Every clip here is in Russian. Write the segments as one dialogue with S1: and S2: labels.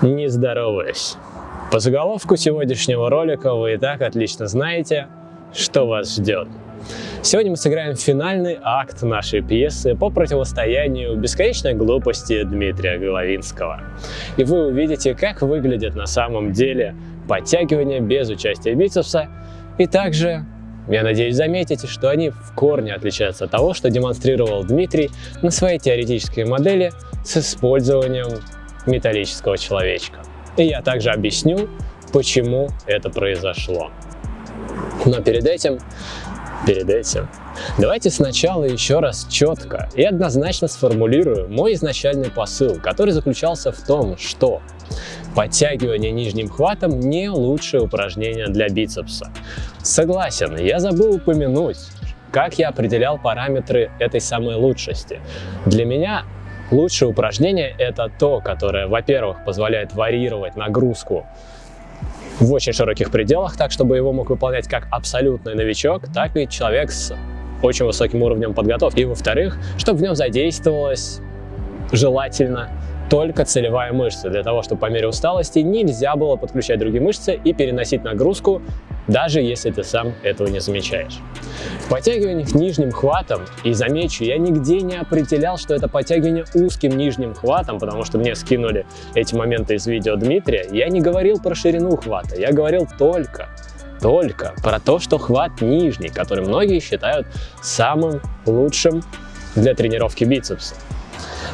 S1: Не здороваюсь. По заголовку сегодняшнего ролика вы и так отлично знаете, что вас ждет. Сегодня мы сыграем финальный акт нашей пьесы по противостоянию бесконечной глупости Дмитрия Головинского. И вы увидите, как выглядят на самом деле подтягивания без участия бицепса, и также я надеюсь, заметите, что они в корне отличаются от того, что демонстрировал Дмитрий на своей теоретической модели с использованием металлического человечка. И я также объясню, почему это произошло. Но перед этим, перед этим, давайте сначала еще раз четко и однозначно сформулирую мой изначальный посыл, который заключался в том, что подтягивание нижним хватом не лучшее упражнение для бицепса. Согласен, я забыл упомянуть, как я определял параметры этой самой лучшести. Для меня Лучшее упражнение это то, которое, во-первых, позволяет варьировать нагрузку в очень широких пределах, так чтобы его мог выполнять как абсолютный новичок, так и человек с очень высоким уровнем подготовки. И во-вторых, чтобы в нем задействовалось желательно только целевая мышца. Для того, чтобы по мере усталости нельзя было подключать другие мышцы и переносить нагрузку даже если ты сам этого не замечаешь. В подтягиваниях нижним хватом, и замечу, я нигде не определял, что это подтягивание узким нижним хватом, потому что мне скинули эти моменты из видео Дмитрия, я не говорил про ширину хвата, я говорил только только про то, что хват нижний, который многие считают самым лучшим для тренировки бицепса.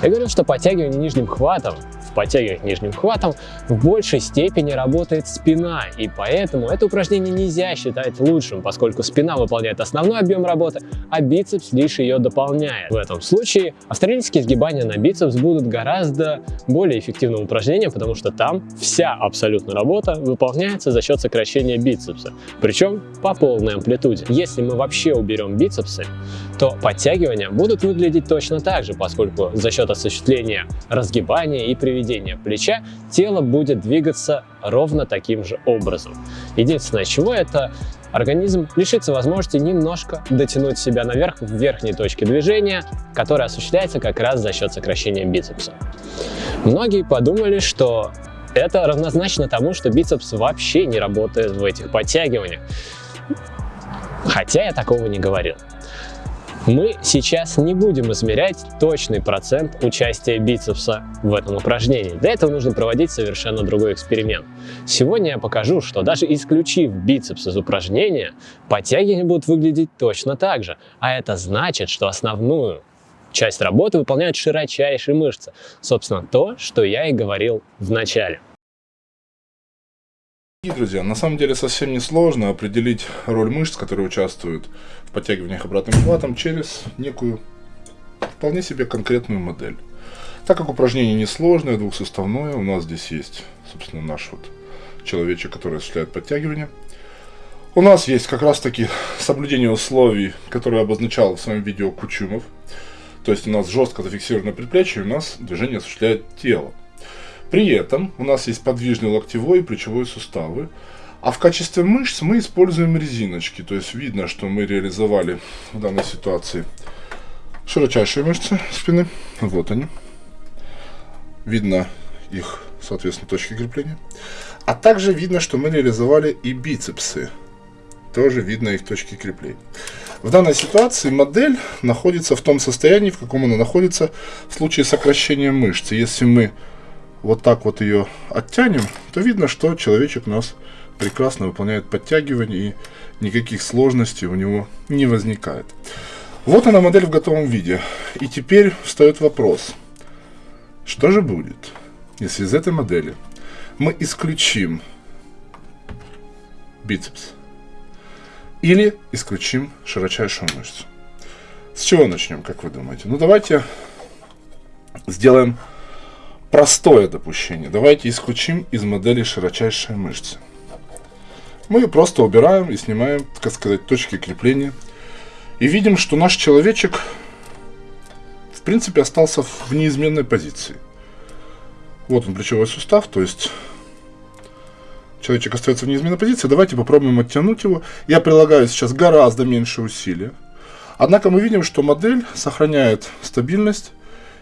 S1: Я говорил, что подтягивание нижним хватом подтягивать нижним хватом, в большей степени работает спина, и поэтому это упражнение нельзя считать лучшим, поскольку спина выполняет основной объем работы, а бицепс лишь ее дополняет. В этом случае австралийские сгибания на бицепс будут гораздо более эффективным упражнением, потому что там вся абсолютно работа выполняется за счет сокращения бицепса, причем по полной амплитуде. Если мы вообще уберем бицепсы, то подтягивания будут выглядеть точно так же, поскольку за счет осуществления разгибания и приведения плеча тело будет двигаться ровно таким же образом. Единственное, чего это организм лишится возможности немножко дотянуть себя наверх в верхней точке движения, которая осуществляется как раз за счет сокращения бицепса. Многие подумали, что это равнозначно тому, что бицепс вообще не работает в этих подтягиваниях. Хотя я такого не говорил. Мы сейчас не будем измерять точный процент участия бицепса в этом упражнении. Для этого нужно проводить совершенно другой эксперимент. Сегодня я покажу, что даже исключив бицепс из упражнения, подтягивания будут выглядеть точно так же. А это значит, что основную часть работы выполняют широчайшие мышцы. Собственно, то, что я и говорил в начале.
S2: И, друзья, на самом деле совсем не сложно определить роль мышц, которые участвуют в подтягиваниях обратным хватом через некую вполне себе конкретную модель. Так как упражнение несложное, двухсоставное, у нас здесь есть, собственно, наш вот человечек, который осуществляет подтягивание. У нас есть как раз таки соблюдение условий, которые обозначал в своем видео Кучумов. То есть у нас жестко зафиксировано предплечье, и у нас движение осуществляет тело. При этом у нас есть подвижный локтевой и плечевой суставы. А в качестве мышц мы используем резиночки. То есть видно, что мы реализовали в данной ситуации широчайшие мышцы спины. Вот они. Видно их, соответственно, точки крепления. А также видно, что мы реализовали и бицепсы. Тоже видно их точки крепления. В данной ситуации модель находится в том состоянии, в каком она находится в случае сокращения мышцы. Если мы вот так вот ее оттянем, то видно, что человечек у нас прекрасно выполняет подтягивание и никаких сложностей у него не возникает. Вот она модель в готовом виде. И теперь встает вопрос, что же будет, если из этой модели мы исключим бицепс или исключим широчайшую мышцу. С чего начнем, как вы думаете? Ну давайте сделаем простое допущение. Давайте исключим из модели широчайшие мышцы. Мы просто убираем и снимаем, так сказать, точки крепления. И видим, что наш человечек, в принципе, остался в неизменной позиции. Вот он, плечевой сустав, то есть человечек остается в неизменной позиции. Давайте попробуем оттянуть его. Я прилагаю сейчас гораздо меньше усилия. Однако мы видим, что модель сохраняет стабильность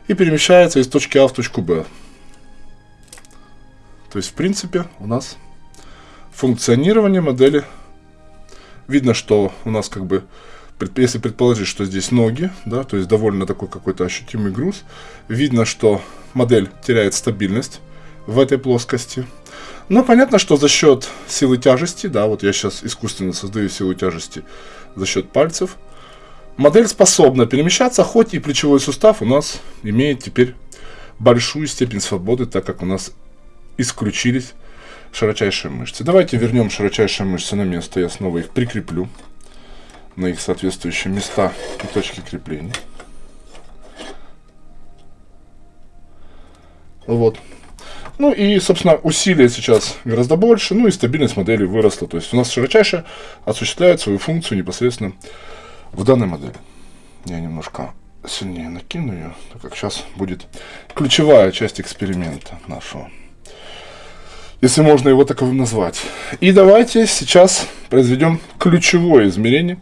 S2: и перемещается из точки А в точку Б. То есть, в принципе, у нас функционирование модели. Видно, что у нас как бы, если предположить, что здесь ноги, да, то есть довольно такой какой-то ощутимый груз, видно, что модель теряет стабильность в этой плоскости. Но понятно, что за счет силы тяжести, да, вот я сейчас искусственно создаю силу тяжести за счет пальцев, модель способна перемещаться, хоть и плечевой сустав у нас имеет теперь большую степень свободы, так как у нас исключились широчайшие мышцы. Давайте вернем широчайшие мышцы на место, я снова их прикреплю на их соответствующие места и точки крепления. Вот. Ну и, собственно, усилия сейчас гораздо больше, ну и стабильность модели выросла. То есть у нас широчайше осуществляет свою функцию непосредственно в данной модели. Я немножко сильнее накину ее, так как сейчас будет ключевая часть эксперимента нашего. Если можно его таковым назвать. И давайте сейчас произведем ключевое измерение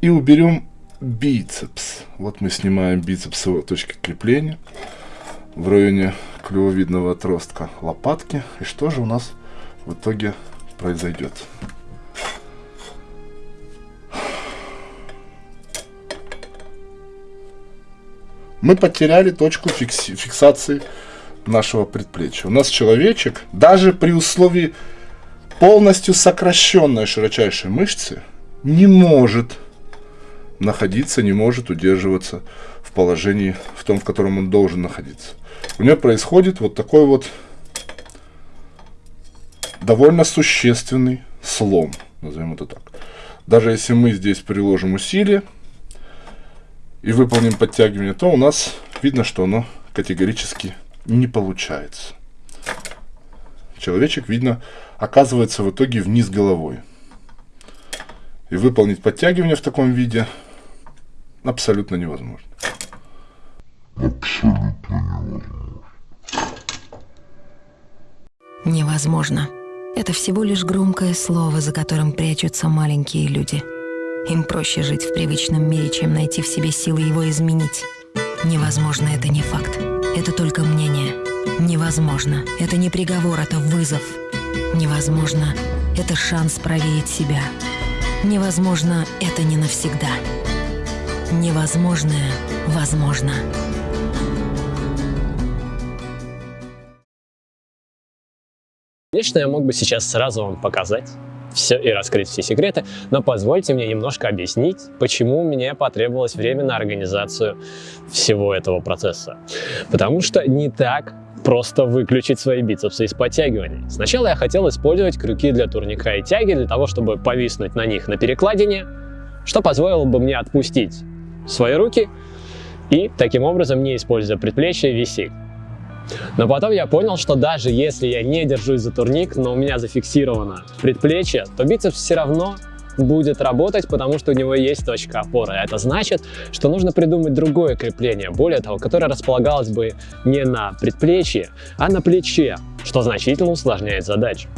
S2: и уберем бицепс. Вот мы снимаем бицепс его точки крепления в районе клювовидного отростка лопатки. И что же у нас в итоге произойдет? Мы потеряли точку фикси фиксации нашего предплечья. У нас человечек, даже при условии полностью сокращенной широчайшей мышцы, не может находиться, не может удерживаться в положении, в том, в котором он должен находиться у нее происходит вот такой вот довольно существенный слом, назовем это так. Даже если мы здесь приложим усилие и выполним подтягивание, то у нас видно, что оно категорически не получается. Человечек, видно, оказывается в итоге вниз головой. И выполнить подтягивание в таком виде абсолютно невозможно. Абсолютно невозможно.
S3: Невозможно. Это всего лишь громкое слово, за которым прячутся маленькие люди. Им проще жить в привычном мире, чем найти в себе силы его изменить. Невозможно — это не факт. Это только мнение. Невозможно. Это не приговор, это вызов. Невозможно. Это шанс проверить себя. Невозможно. Это не навсегда. Невозможное возможно.
S1: Конечно, я мог бы сейчас сразу вам показать все и раскрыть все секреты, но позвольте мне немножко объяснить, почему мне потребовалось время на организацию всего этого процесса. Потому что не так просто выключить свои бицепсы из подтягиваний. Сначала я хотел использовать крюки для турника и тяги для того, чтобы повиснуть на них на перекладине, что позволило бы мне отпустить свои руки и таким образом, не используя предплечье, висеть. Но потом я понял, что даже если я не держусь за турник, но у меня зафиксировано предплечье, то бицепс все равно будет работать, потому что у него есть точка опоры. Это значит, что нужно придумать другое крепление, более того, которое располагалось бы не на предплечье, а на плече, что значительно усложняет задачу.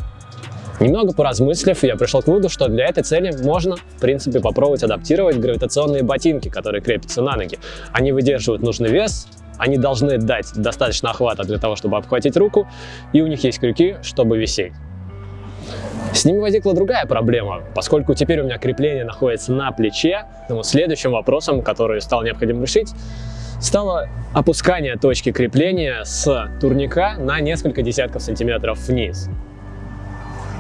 S1: Немного поразмыслив, я пришел к выводу, что для этой цели можно, в принципе, попробовать адаптировать гравитационные ботинки, которые крепятся на ноги. Они выдерживают нужный вес, они должны дать достаточно охвата для того, чтобы обхватить руку, и у них есть крюки, чтобы висеть. С ними возникла другая проблема, поскольку теперь у меня крепление находится на плече, но следующим вопросом, который стал необходимо решить, стало опускание точки крепления с турника на несколько десятков сантиметров вниз.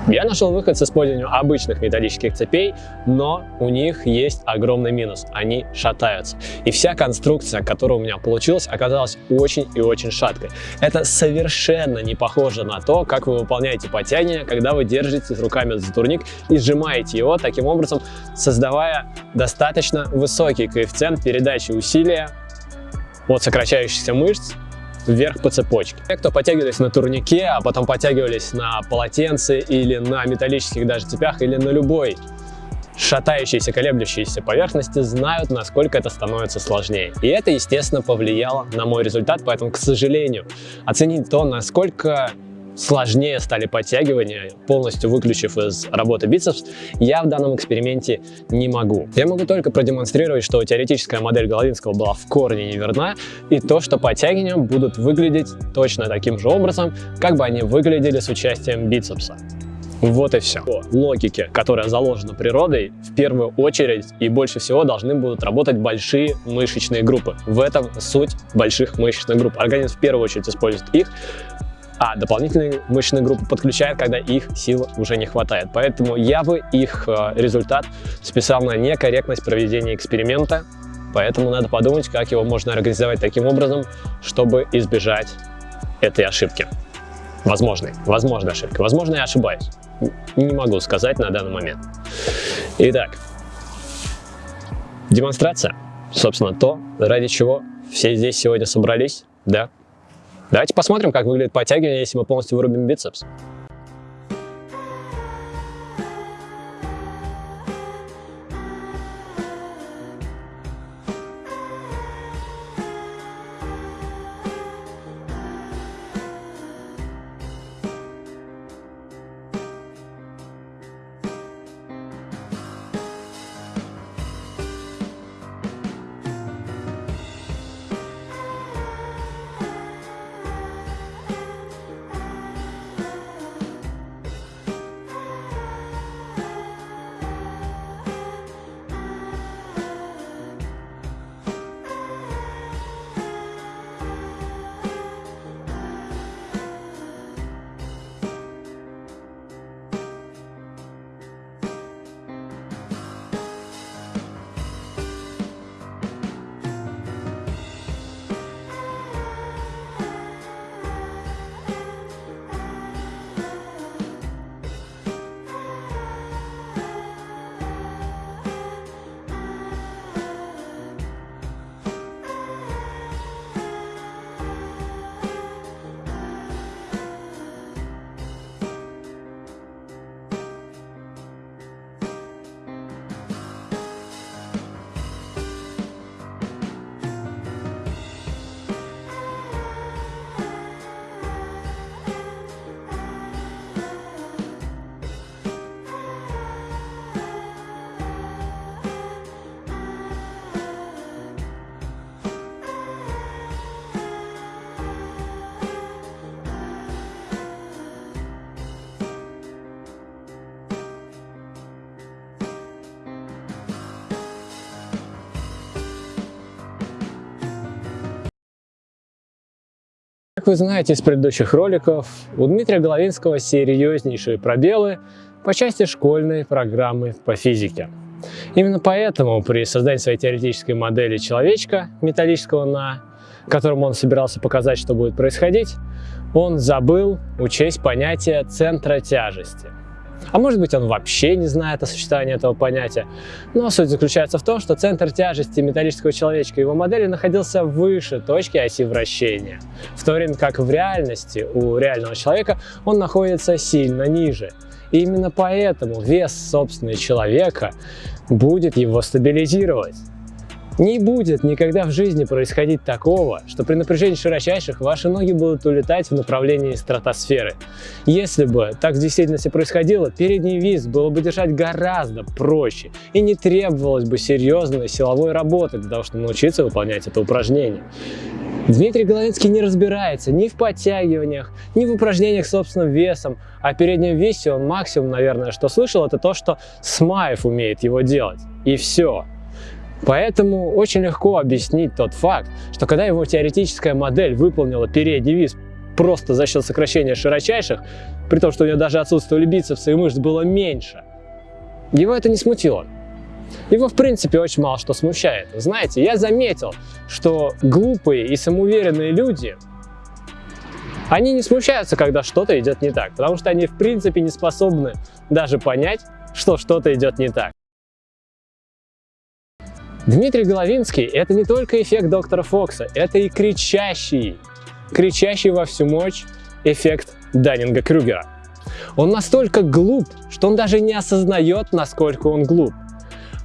S1: Я нашел выход с использованием обычных металлических цепей, но у них есть огромный минус. Они шатаются. И вся конструкция, которая у меня получилась, оказалась очень и очень шаткой. Это совершенно не похоже на то, как вы выполняете подтягивание, когда вы держитесь руками за турник и сжимаете его, таким образом создавая достаточно высокий коэффициент передачи усилия от сокращающихся мышц вверх по цепочке. Те, кто подтягивались на турнике, а потом подтягивались на полотенце или на металлических даже цепях, или на любой шатающиеся, колеблющиеся поверхности знают, насколько это становится сложнее. И это, естественно, повлияло на мой результат, поэтому, к сожалению, оценить то, насколько сложнее стали подтягивания, полностью выключив из работы бицепс, я в данном эксперименте не могу. Я могу только продемонстрировать, что теоретическая модель Головинского была в корне неверна, и то, что подтягивания будут выглядеть точно таким же образом, как бы они выглядели с участием бицепса. Вот и все. По логике, которая заложена природой, в первую очередь и больше всего должны будут работать большие мышечные группы. В этом суть больших мышечных групп. Организм в первую очередь использует их, а дополнительные мышечные группы подключают, когда их сил уже не хватает. Поэтому я бы их э, результат списал на некорректность проведения эксперимента, поэтому надо подумать, как его можно организовать таким образом, чтобы избежать этой ошибки. Возможной, возможной ошибки. Возможно, я ошибаюсь. Не могу сказать на данный момент. Итак, демонстрация. Собственно, то, ради чего все здесь сегодня собрались, да. Давайте посмотрим, как выглядит подтягивание, если мы полностью вырубим бицепс. Как вы знаете из предыдущих роликов, у Дмитрия Головинского серьезнейшие пробелы по части школьной программы по физике. Именно поэтому при создании своей теоретической модели человечка металлического на которому он собирался показать, что будет происходить, он забыл учесть понятие центра тяжести. А может быть он вообще не знает о существовании этого понятия. Но суть заключается в том, что центр тяжести металлического человечка его модели находился выше точки оси вращения, в то время как в реальности у реального человека он находится сильно ниже. И именно поэтому вес собственного человека будет его стабилизировать. Не будет никогда в жизни происходить такого, что при напряжении широчайших ваши ноги будут улетать в направлении стратосферы. Если бы так в действительности происходило, передний вис было бы держать гораздо проще и не требовалось бы серьезной силовой работы для того, чтобы научиться выполнять это упражнение. Дмитрий Головинский не разбирается ни в подтягиваниях, ни в упражнениях с собственным весом, а переднем весе он максимум, наверное, что слышал, это то, что Смаев умеет его делать. И все. Поэтому очень легко объяснить тот факт, что когда его теоретическая модель выполнила передний вис просто за счет сокращения широчайших, при том, что у него даже отсутствовали бицепсы и мышц было меньше, его это не смутило. Его, в принципе, очень мало что смущает. Знаете, я заметил, что глупые и самоуверенные люди, они не смущаются, когда что-то идет не так, потому что они, в принципе, не способны даже понять, что что-то идет не так. Дмитрий Головинский – это не только эффект доктора Фокса, это и кричащий, кричащий во всю мощь эффект Даннинга-Крюгера. Он настолько глуп, что он даже не осознает, насколько он глуп.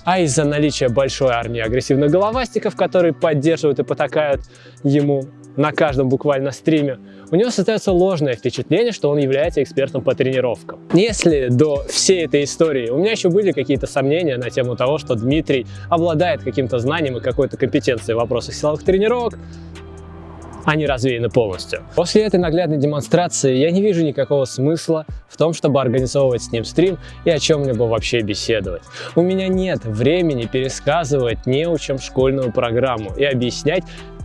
S1: А из-за наличия большой армии агрессивных головастиков, которые поддерживают и потакают ему, на каждом буквально стриме, у него создается ложное впечатление, что он является экспертом по тренировкам. Если до всей этой истории у меня еще были какие-то сомнения на тему того, что Дмитрий обладает каким-то знанием и какой-то компетенцией в вопросах силовых тренировок, они развеяны полностью. После этой наглядной демонстрации я не вижу никакого смысла в том, чтобы организовывать с ним стрим и о чем-либо вообще беседовать. У меня нет времени пересказывать неучам школьную программу и объяснять,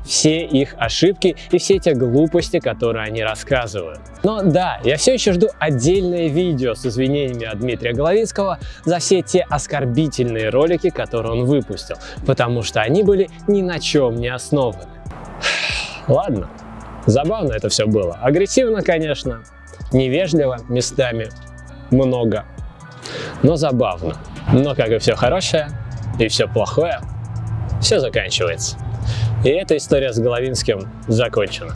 S1: все их ошибки и все те глупости, которые они рассказывают. Но да, я все еще жду отдельное видео с извинениями от Дмитрия Головинского за все те оскорбительные ролики, которые он выпустил, потому что они были ни на чем не основаны. Ладно, забавно это все было. Агрессивно, конечно, невежливо местами, много, но забавно. Но как и все хорошее, и все плохое, все заканчивается. И эта история с Головинским закончена.